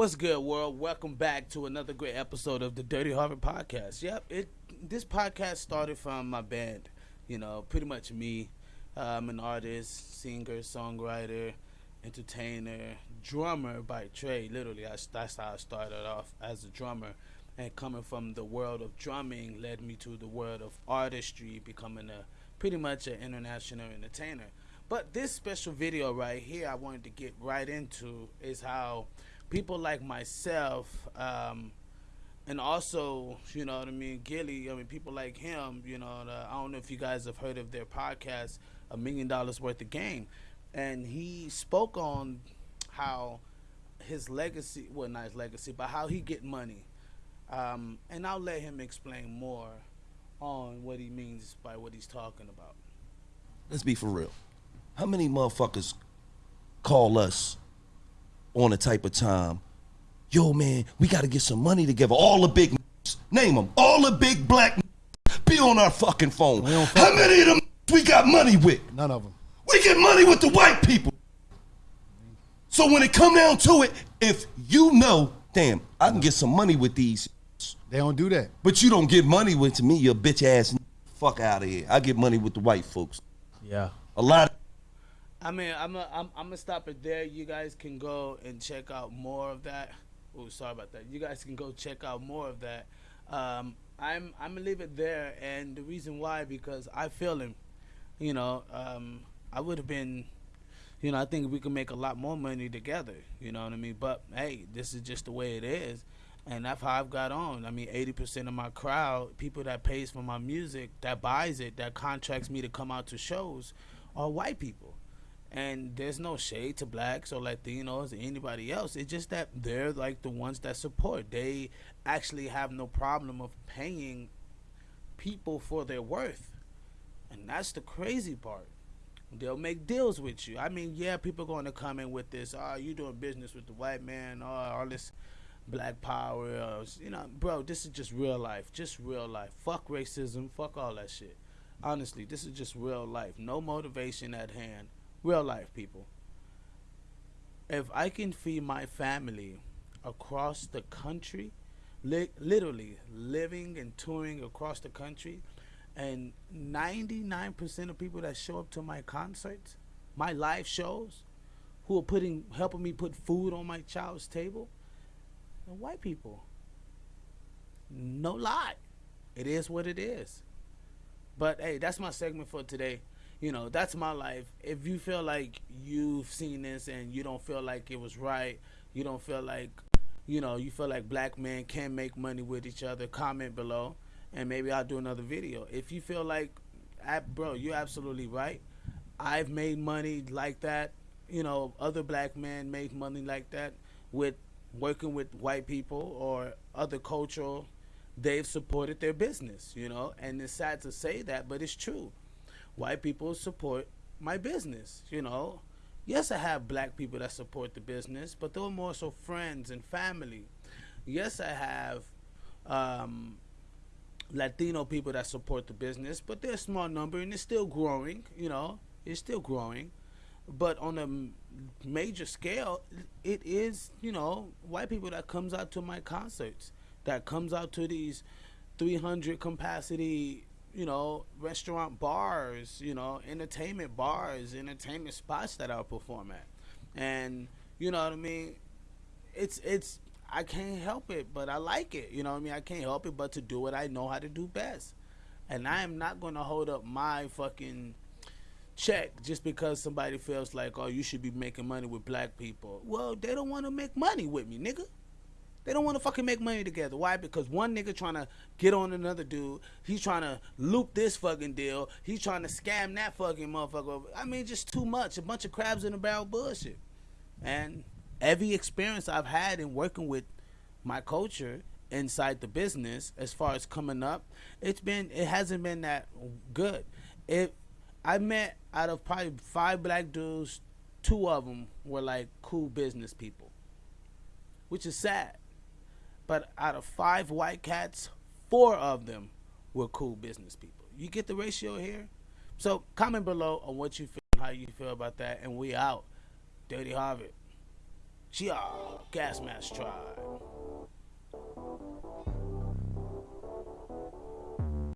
What's good, world? Welcome back to another great episode of the Dirty Harvard Podcast. Yep, it this podcast started from my band. You know, pretty much me. I'm an artist, singer, songwriter, entertainer, drummer by trade. Literally, I, that's how I started off as a drummer. And coming from the world of drumming led me to the world of artistry, becoming a pretty much an international entertainer. But this special video right here, I wanted to get right into is how people like myself, um, and also, you know what I mean, Gillie, I mean, people like him, you know, the, I don't know if you guys have heard of their podcast, A Million Dollars Worth of Game. And he spoke on how his legacy, well, not his legacy, but how he get money. Um, and I'll let him explain more on what he means by what he's talking about. Let's be for real. How many motherfuckers call us on a type of time? Yo, man, we got to get some money together. All the big name them. All the big black be on our fucking phone. How many of them we got money with? None of them. We get money with the white people. So when it come down to it, if you know, damn, I can get some money with these, They don't do that. but you don't get money with to me, you bitch ass. Fuck out of here. I get money with the white folks. Yeah. A lot. I mean, I'm a, I'm I'm gonna stop it there. You guys can go and check out more of that. Oh, sorry about that. You guys can go check out more of that. Um, I'm I'm gonna leave it there, and the reason why because I feel him. You know, um, I would have been. You know, I think we can make a lot more money together. You know what I mean? But hey, this is just the way it is, and that's how I've got on. I mean, eighty percent of my crowd, people that pays for my music, that buys it, that contracts me to come out to shows, are white people and there's no shade to blacks or Latinos or anybody else. It's just that they're like the ones that support. They actually have no problem of paying people for their worth, and that's the crazy part. They'll make deals with you. I mean, yeah, people going to come in with this. Oh, you doing business with the white man? Oh, all this black power. Uh, or, you know, bro, this is just real life. Just real life. Fuck racism. Fuck all that shit. Honestly, this is just real life. No motivation at hand real life people. If i can feed my family across the country li- literally living and touring across the country and 99% of people that show up to my concerts my live shows who are putting helping me put food on my child's table are white people. No lie. It is what it is. But hey that's my segment for today you know that's my life. If you feel like you've seen this and you don't feel like it was right you don't feel like you know you feel like black men can make money with each other comment below and maybe i'll do another video. If you feel like bro you're absolutely right. I've made money like that. You know other black men made money like that with working with white people or other cultural they've supported their business you know and it's sad to say that but it's true white people support my business. You know, yes, I have black people that support the business, but they're more so friends and family. Yes, I have um, Latino people that support the business, but they're a small number and it's still growing. You know, it's still growing. But on a major scale, it is you know white people that comes out to my concerts, that comes out to these 300 capacity you know, restaurant bars, you know, entertainment bars, entertainment spots that I'll perform at. And you know what I mean? It's it's I can't help it, but I like it. You know what I mean? I can't help it but to do what I know how to do best. And I am not going to hold up my fucking check just because somebody feels like, "Oh, you should be making money with black people." Well, they don't want to make money with me, nigga. They don't want to fucking make money together. Why? Because one nigga trying to get on another dude. He's trying to loop this fucking deal. He's trying to scam that fucking motherfucker. I mean, just too much. A bunch of crabs in a barrel bullshit. And every experience I've had in working with my culture inside the business, as far as coming up, it's been it hasn't been that good. It I met out of probably five black dudes, two of them were like cool business people, which is sad but out of five white cats, four of them were cool business people. You get the ratio here? So comment below on what you feel and how you feel about that. And we out. Dirty Harvard. Chia, Gas Mask Tribe.